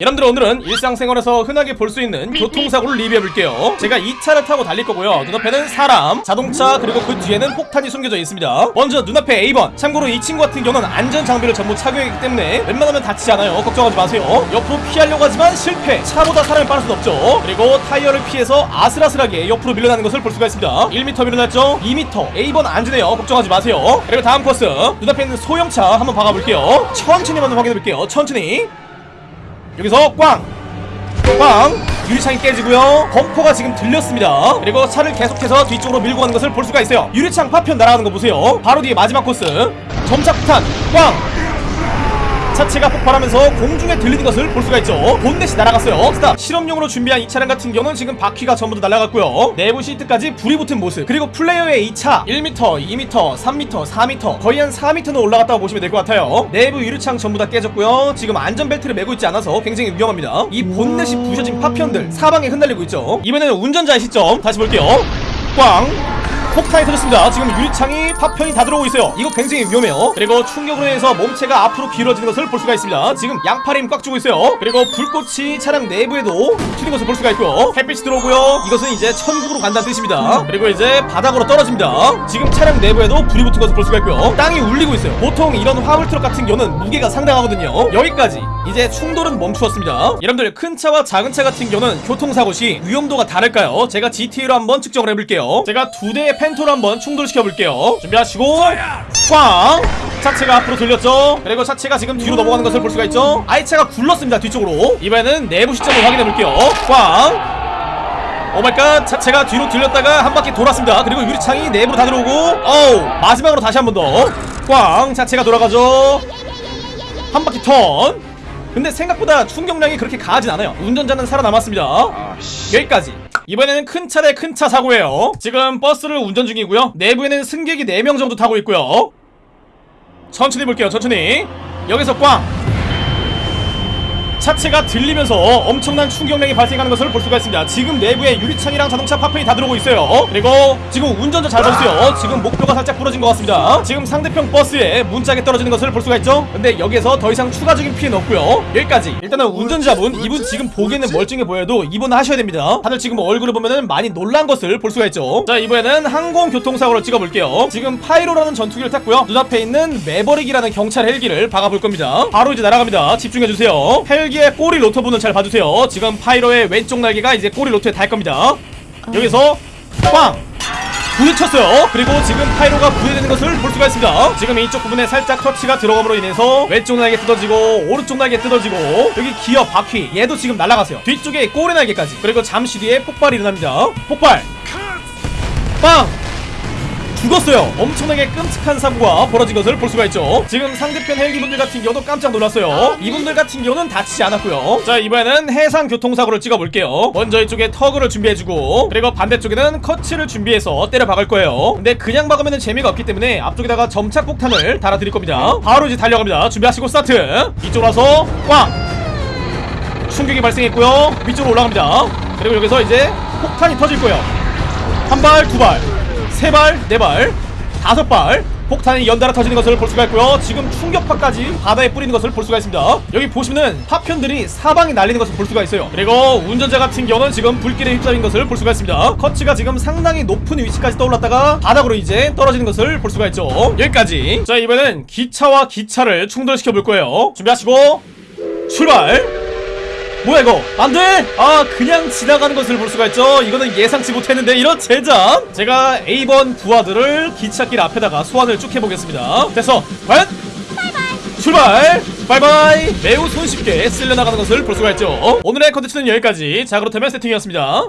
여러분들 오늘은 일상생활에서 흔하게 볼 수 있는 교통사고를 리뷰해볼게요. 제가 이 차를 타고 달릴 거고요. 눈앞에는 사람, 자동차 그리고 그 뒤에는 폭탄이 숨겨져 있습니다. 먼저 눈앞에 A번. 참고로 이 친구 같은 경우는 안전장비를 전부 착용했기 때문에 웬만하면 다치지 않아요. 걱정하지 마세요. 옆으로 피하려고 하지만 실패. 차보다 사람이 빠를 순 없죠. 그리고 타이어를 피해서 아슬아슬하게 옆으로 밀려나는 것을 볼 수가 있습니다. 1m 밀려났죠? 2m A번 안전해요. 걱정하지 마세요. 그리고 다음 코스. 눈앞에 있는 소형차 한번 박아볼게요. 천천히 한번 확인해볼게요. 천천히 여기서 꽝! 꽝! 유리창이 깨지고요 범퍼가 지금 들렸습니다 그리고 차를 계속해서 뒤쪽으로 밀고 가는 것을 볼 수가 있어요 유리창 파편 날아가는 거 보세요 바로 뒤에 마지막 코스 점착탄 꽝! 차체가 폭발하면서 공중에 들리는 것을 볼 수가 있죠. 본넷이 날아갔어요. stop. 실험용으로 준비한 이 차량 같은 경우는 지금 바퀴가 전부 다 날아갔고요. 내부 시트까지 불이 붙은 모습. 그리고 플레이어의 이 차 1m, 2m, 3m, 4m 거의 한 4m는 올라갔다고 보시면 될 것 같아요. 내부 유리창 전부 다 깨졌고요. 지금 안전벨트를 메고 있지 않아서 굉장히 위험합니다. 이 본넷이 부셔진 파편들 사방에 흩날리고 있죠. 이번에는 운전자의 시점 다시 볼게요. 꽝 폭탄이 터졌습니다. 지금 유리창이 파편이 다 들어오고 있어요. 이거 굉장히 위험해요. 그리고 충격으로 인해서 몸체가 앞으로 길어지는 것을 볼 수가 있습니다. 지금 양팔에 힘 꽉 주고 있어요. 그리고 불꽃이 차량 내부에도 튀는 것을 볼 수가 있고요. 햇빛이 들어오고요. 이것은 이제 천국으로 간다는 뜻입니다. 그리고 이제 바닥으로 떨어집니다. 지금 차량 내부에도 불이 붙은 것을 볼 수가 있고요. 땅이 울리고 있어요. 보통 이런 화물 트럭 같은 경우는 무게가 상당하거든요. 여기까지 이제 충돌은 멈추었습니다. 여러분들 큰 차와 작은 차 같은 경우는 교통사고 시 위험도가 다를까요? 제가 GTA로 한번 측정을 해볼게요. 제가 두 대의 펜토로 한번 충돌시켜 볼게요. 준비하시고 꽝! 차체가 앞으로 돌렸죠. 그리고 차체가 지금 뒤로 넘어가는 것을 볼 수가 있죠. 아이차가 굴렀습니다 뒤쪽으로. 이번에는 내부 시점을 확인해 볼게요. 꽝! oh my god 차체가 뒤로 들렸다가 한 바퀴 돌았습니다 그리고 유리창이 내부로 다 들어오고 어우 마지막으로 다시 한 번 더꽝 차체가 돌아가죠 한 바퀴 턴 근데 생각보다 충격량이 그렇게 강하진 않아요 운전자는 살아남았습니다 여기까지 이번에는 큰차대큰차 사고예요. 지금 버스를 운전 중이고요. 내부에는 승객이 4명 정도 타고 있고요. 천천히 볼게요 천천히. 여기서 꽝 차체가 들리면서 엄청난 충격량이 발생하는 것을 볼 수가 있습니다. 지금 내부에 유리창이랑 자동차 파편이 다 들어오고 있어요. 그리고 지금 운전자 잘 보세요. 지금 목뼈가 살짝 부러진 것 같습니다. 지금 상대편 버스에 문짝에 떨어지는 것을 볼 수가 있죠? 근데 여기서 더 이상 추가적인 피해는 없고요. 여기까지. 일단은 운전자분 이분 지금 보기에는 멀쩡해 보여도 입원 하셔야 됩니다. 다들 지금 얼굴을 보면은 많이 놀란 것을 볼 수가 있죠. 자 이번에는 항공교통사고를 찍어볼게요. 지금 파이로라는 전투기를 탔고요. 눈앞에 있는 매버릭이라는 경찰 헬기를 박아볼 겁니다. 바로 이제 날아갑니다. 집중해주세요. 헬 기의 꼬리 로터 부분을 잘 봐주세요. 지금 파이로의 왼쪽 날개가 이제 꼬리 로터에 닿을 겁니다. 여기서 꽝! 부딪혔어요. 그리고 지금 파이로가 분해되는 것을 볼 수가 있습니다. 지금 이쪽 부분에 살짝 터치가 들어감으로 인해서 왼쪽 날개 뜯어지고 오른쪽 날개 뜯어지고 여기 기어 바퀴 얘도 지금 날아가세요. 뒤쪽에 꼬리 날개까지. 그리고 잠시 뒤에 폭발이 일어납니다. 폭발! 빵 죽었어요. 엄청나게 끔찍한 사고가 벌어진 것을 볼 수가 있죠. 지금 상대편 헬기분들 같은 경우도 깜짝 놀랐어요. 이분들 같은 경우는 다치지 않았고요. 자 이번에는 해상 교통사고를 찍어볼게요. 먼저 이쪽에 터그를 준비해주고 그리고 반대쪽에는 커츠를 준비해서 때려 박을 거예요. 근데 그냥 박으면 재미가 없기 때문에 앞쪽에다가 점착폭탄을 달아드릴 겁니다. 바로 이제 달려갑니다. 준비하시고 스타트! 이쪽으로 와서 꽝 충격이 발생했고요. 위쪽으로 올라갑니다. 그리고 여기서 이제 폭탄이 터질 거예요. 한 발, 두 발, 세 발, 네 발, 다섯 발. 폭탄이 연달아 터지는 것을 볼 수가 있고요. 지금 충격파까지 바다에 뿌리는 것을 볼 수가 있습니다. 여기 보시면은 파편들이 사방에 날리는 것을 볼 수가 있어요. 그리고 운전자 같은 경우는 지금 불길에 휩싸인 것을 볼 수가 있습니다. 커츠가 지금 상당히 높은 위치까지 떠올랐다가 바닥으로 이제 떨어지는 것을 볼 수가 있죠. 여기까지. 자 이번엔 기차와 기차를 충돌시켜 볼 거예요. 준비하시고 출발 뭐야 이거? 안돼? 아 그냥 지나가는 것을 볼 수가 있죠. 이거는 예상치 못했는데 이런 제작. 제가 A번 부하들을 기찻길 앞에다가 소환을 쭉 해보겠습니다. 됐어. 과연? 출발! 바이바이! 매우 손쉽게 쓸려나가는 것을 볼 수가 있죠. 오늘의 컨텐츠는 여기까지. 자 그렇다면 세팅이었습니다